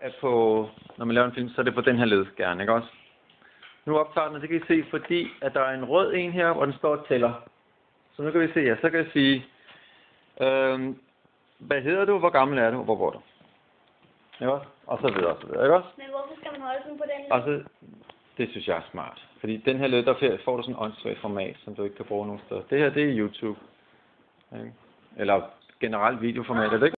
er på, når man laver en film, så er det på den her ledskærne, ikke også? Nu optager den, det kan I se, fordi at der er en rød en her, og den står og tæller. Så nu kan vi se, ja, så kan jeg sige, øh, hvad hedder du, hvor gammel er du, hvor bor du? Ikke også? Og så videre, og så videre, ikke også? Men hvorfor skal man holde sådan på den? Og så, det synes jeg er smart. Fordi den her led, der får du sådan en åndssvagt format, som du ikke kan bruge nogen steder. Det her, det er YouTube. Ikke? Eller generelt videoformat, er det ikke?